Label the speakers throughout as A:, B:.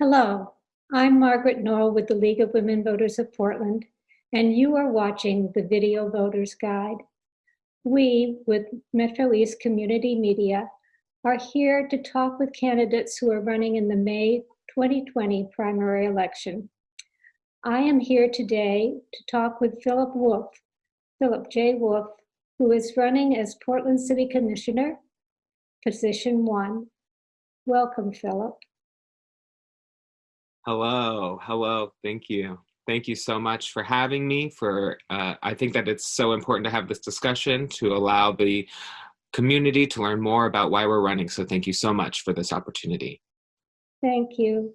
A: Hello, I'm Margaret Knoll with the League of Women Voters of Portland, and you are watching the Video Voters Guide. We, with Metro East Community Media, are here to talk with candidates who are running in the May 2020 primary election. I am here today to talk with Philip Wolf, Philip J. Wolf, who is running as Portland City Commissioner, position one. Welcome, Philip.
B: Hello, hello, thank you. Thank you so much for having me for, uh, I think that it's so important to have this discussion to allow the community to learn more about why we're running. So thank you so much for this opportunity.
A: Thank you.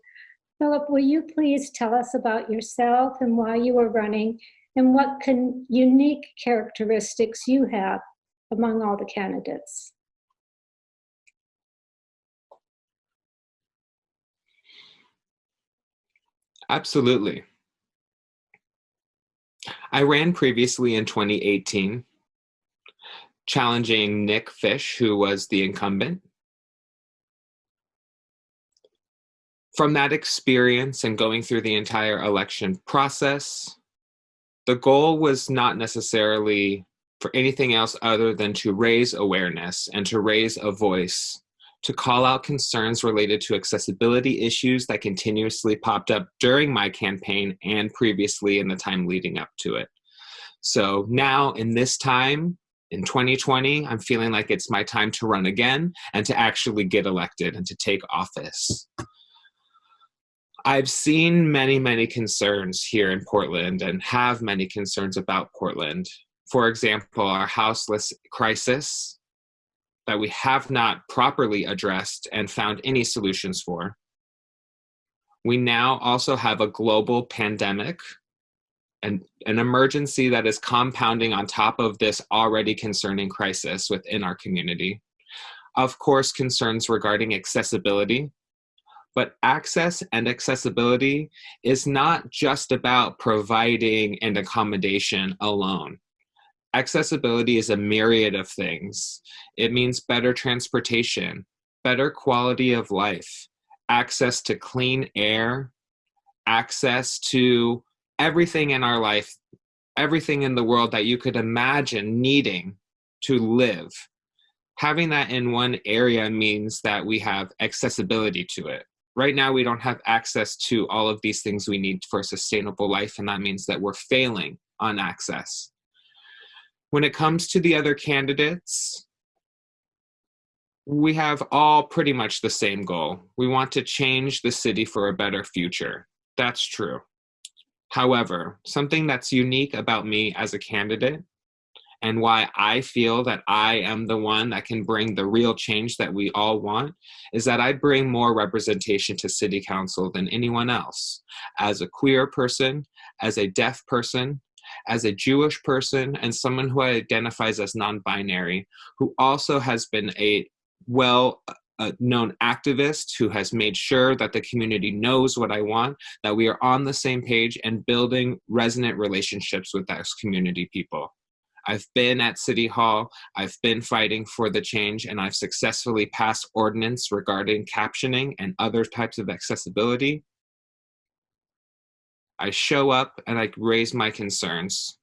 A: Philip, will you please tell us about yourself and why you are running and what can, unique characteristics you have among all the candidates?
B: Absolutely. I ran previously in 2018, challenging Nick Fish, who was the incumbent. From that experience and going through the entire election process, the goal was not necessarily for anything else other than to raise awareness and to raise a voice to call out concerns related to accessibility issues that continuously popped up during my campaign and previously in the time leading up to it. So now in this time, in 2020, I'm feeling like it's my time to run again and to actually get elected and to take office. I've seen many, many concerns here in Portland and have many concerns about Portland. For example, our houseless crisis, that we have not properly addressed and found any solutions for. We now also have a global pandemic and an emergency that is compounding on top of this already concerning crisis within our community. Of course, concerns regarding accessibility, but access and accessibility is not just about providing an accommodation alone. Accessibility is a myriad of things. It means better transportation, better quality of life, access to clean air, access to everything in our life, everything in the world that you could imagine needing to live. Having that in one area means that we have accessibility to it. Right now, we don't have access to all of these things we need for a sustainable life, and that means that we're failing on access. When it comes to the other candidates, we have all pretty much the same goal. We want to change the city for a better future. That's true. However, something that's unique about me as a candidate and why I feel that I am the one that can bring the real change that we all want is that I bring more representation to city council than anyone else. As a queer person, as a deaf person, as a Jewish person and someone who identifies as non-binary, who also has been a well uh, known activist who has made sure that the community knows what I want, that we are on the same page and building resonant relationships with those community people. I've been at City Hall, I've been fighting for the change, and I've successfully passed ordinance regarding captioning and other types of accessibility. I show up and I raise my concerns.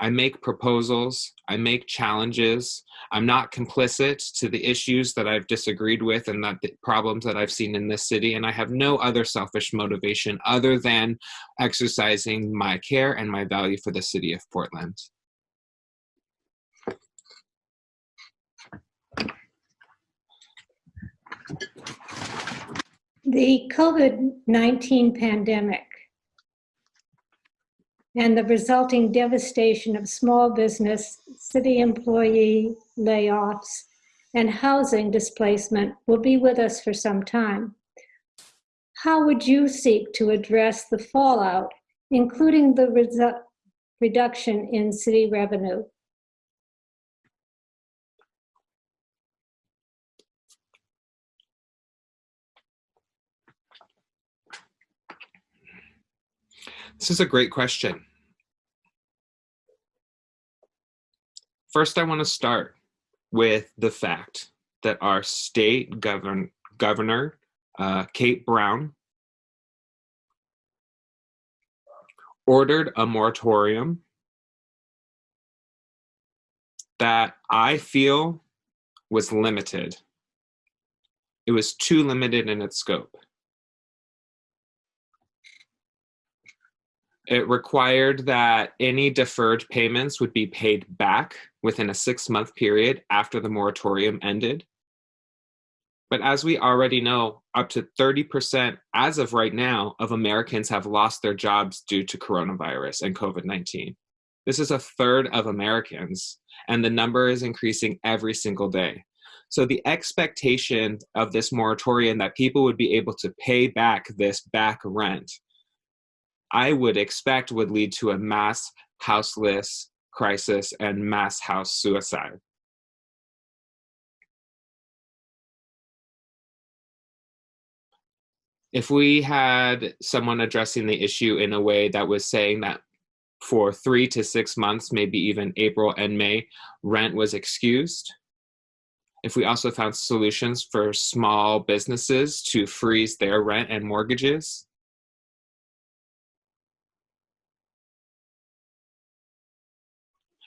B: I make proposals, I make challenges. I'm not complicit to the issues that I've disagreed with and that the problems that I've seen in this city. And I have no other selfish motivation other than exercising my care and my value for the city of Portland.
A: The COVID-19 pandemic and the resulting devastation of small business, city employee layoffs, and housing displacement will be with us for some time. How would you seek to address the fallout, including the reduction in city revenue?
B: This is a great question. First, I want to start with the fact that our state govern governor, uh, Kate Brown, ordered a moratorium that I feel was limited. It was too limited in its scope. It required that any deferred payments would be paid back within a six month period after the moratorium ended. But as we already know, up to 30% as of right now of Americans have lost their jobs due to coronavirus and COVID 19. This is a third of Americans, and the number is increasing every single day. So the expectation of this moratorium that people would be able to pay back this back rent, I would expect would lead to a mass houseless crisis and mass house suicide. If we had someone addressing the issue in a way that was saying that for three to six months, maybe even April and May, rent was excused. If we also found solutions for small businesses to freeze their rent and mortgages.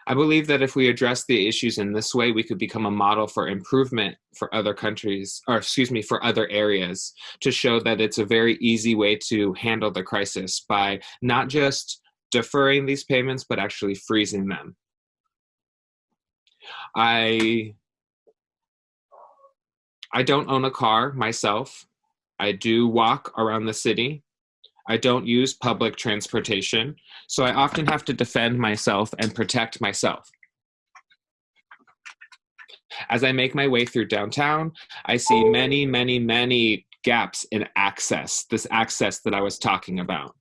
B: I believe that if we address the issues in this way, we could become a model for improvement for other countries, or excuse me, for other areas to show that it's a very easy way to handle the crisis by not just deferring these payments, but actually freezing them. I I don't own a car myself. I do walk around the city. I don't use public transportation, so I often have to defend myself and protect myself. As I make my way through downtown, I see many, many, many gaps in access, this access that I was talking about.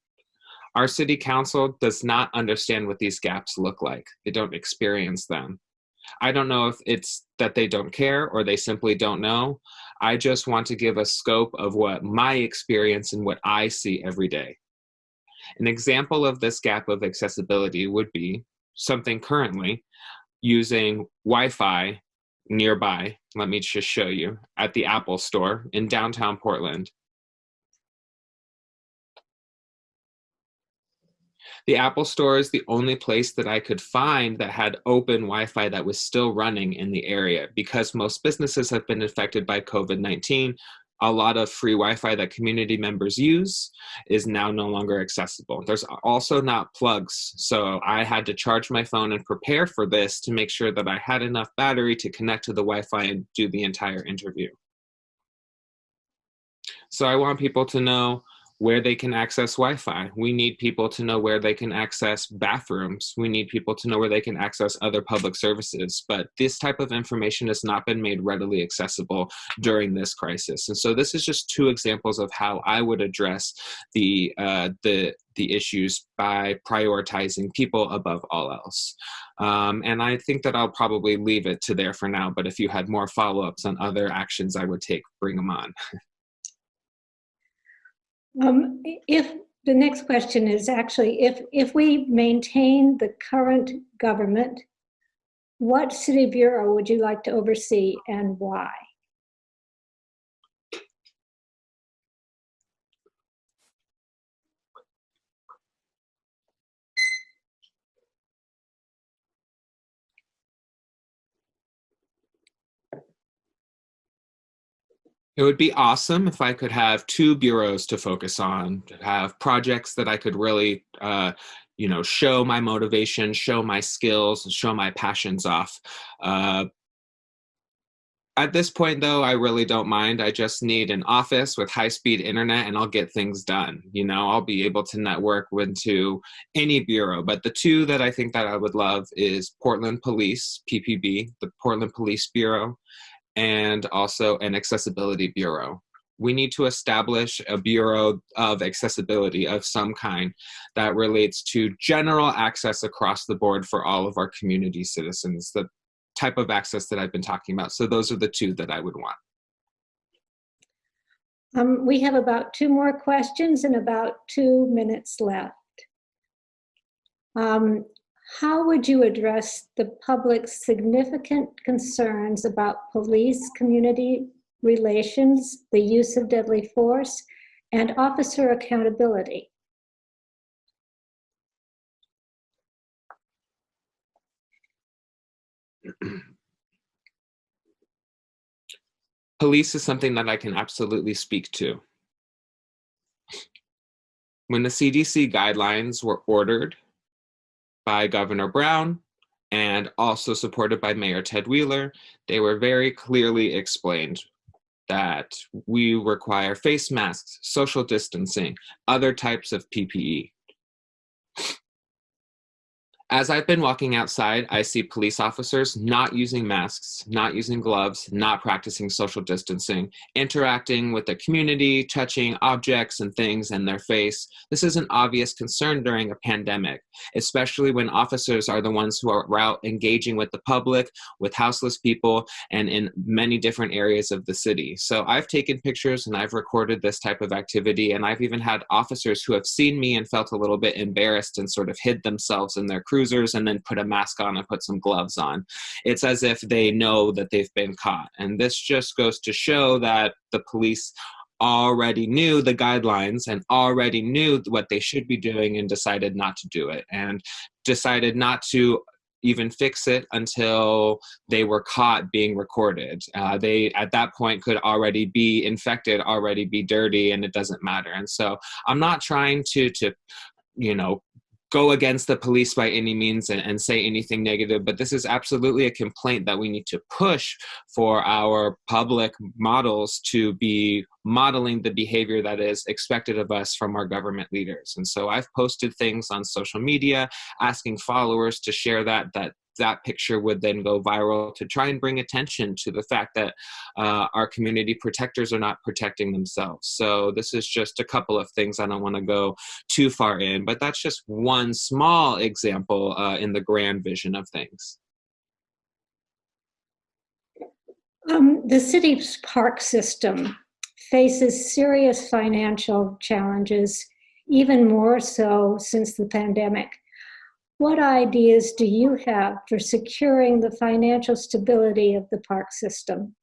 B: Our city council does not understand what these gaps look like. They don't experience them. I don't know if it's that they don't care or they simply don't know. I just want to give a scope of what my experience and what I see every day. An example of this gap of accessibility would be something currently using Wi-Fi nearby, let me just show you, at the Apple store in downtown Portland. The Apple Store is the only place that I could find that had open Wi-Fi that was still running in the area because most businesses have been affected by COVID-19. A lot of free Wi-Fi that community members use is now no longer accessible. There's also not plugs, so I had to charge my phone and prepare for this to make sure that I had enough battery to connect to the Wi-Fi and do the entire interview. So I want people to know where they can access Wi-Fi. We need people to know where they can access bathrooms. We need people to know where they can access other public services. But this type of information has not been made readily accessible during this crisis. And so this is just two examples of how I would address the uh, the the issues by prioritizing people above all else. Um, and I think that I'll probably leave it to there for now, but if you had more follow-ups on other actions I would take, bring them on.
A: Um, if the next question is actually, if, if we maintain the current government, what city bureau would you like to oversee and why?
B: It would be awesome if I could have two bureaus to focus on, to have projects that I could really, uh, you know, show my motivation, show my skills, show my passions off. Uh, at this point, though, I really don't mind. I just need an office with high-speed internet, and I'll get things done. You know, I'll be able to network into any bureau. But the two that I think that I would love is Portland Police, PPB, the Portland Police Bureau, and also an accessibility bureau. We need to establish a bureau of accessibility of some kind that relates to general access across the board for all of our community citizens, the type of access that I've been talking about. So those are the two that I would want.
A: Um, we have about two more questions and about two minutes left. Um, how would you address the public's significant concerns about police community relations, the use of deadly force, and officer accountability?
B: Police is something that I can absolutely speak to. When the CDC guidelines were ordered by Governor Brown and also supported by Mayor Ted Wheeler, they were very clearly explained that we require face masks, social distancing, other types of PPE. As I've been walking outside, I see police officers not using masks, not using gloves, not practicing social distancing, interacting with the community, touching objects and things in their face. This is an obvious concern during a pandemic, especially when officers are the ones who are out engaging with the public, with houseless people, and in many different areas of the city. So I've taken pictures and I've recorded this type of activity, and I've even had officers who have seen me and felt a little bit embarrassed and sort of hid themselves in their cruisers and then put a mask on and put some gloves on. It's as if they know that they've been caught. And this just goes to show that the police already knew the guidelines and already knew what they should be doing and decided not to do it and decided not to even fix it until they were caught being recorded. Uh, they, at that point, could already be infected, already be dirty, and it doesn't matter. And so I'm not trying to, to you know, go against the police by any means and, and, say anything negative, but this is absolutely a complaint that we need to push for our public models to be modeling the behavior that is expected of us from our government leaders. And so I've posted things on social media asking followers to share that, that that picture would then go viral to try and bring attention to the fact that uh, our community protectors are not protecting themselves. So this is just a couple of things I don't want to go too far in, but that's just one small example uh, in the grand vision of things.
A: Um, the city's park system faces serious financial challenges, even more so since the pandemic. What ideas do you have for securing the financial stability of the park system?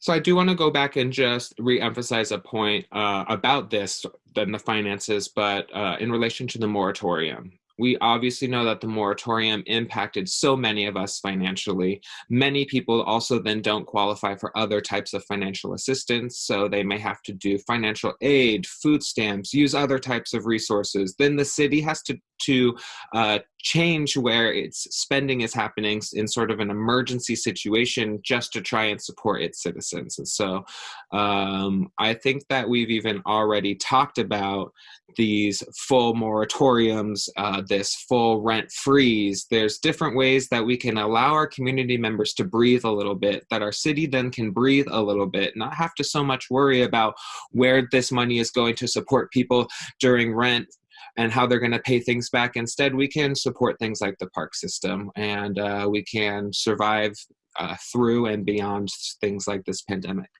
B: So I do want to go back and just re-emphasize a point uh, about this, than the finances, but uh, in relation to the moratorium we obviously know that the moratorium impacted so many of us financially. Many people also then don't qualify for other types of financial assistance, so they may have to do financial aid, food stamps, use other types of resources. Then the city has to to uh, change where its spending is happening in sort of an emergency situation just to try and support its citizens. And so um, I think that we've even already talked about these full moratoriums, uh, this full rent freeze. There's different ways that we can allow our community members to breathe a little bit, that our city then can breathe a little bit, not have to so much worry about where this money is going to support people during rent and how they're going to pay things back. Instead, we can support things like the park system and uh, we can survive uh, through and beyond things like this pandemic.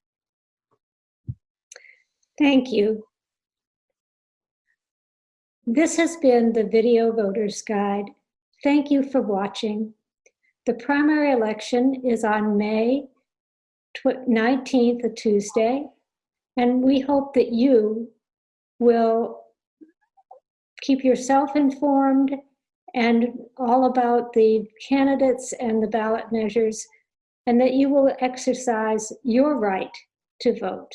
A: Thank you. This has been the Video Voters Guide. Thank you for watching. The primary election is on May 19th, a Tuesday, and we hope that you will keep yourself informed and all about the candidates and the ballot measures, and that you will exercise your right to vote.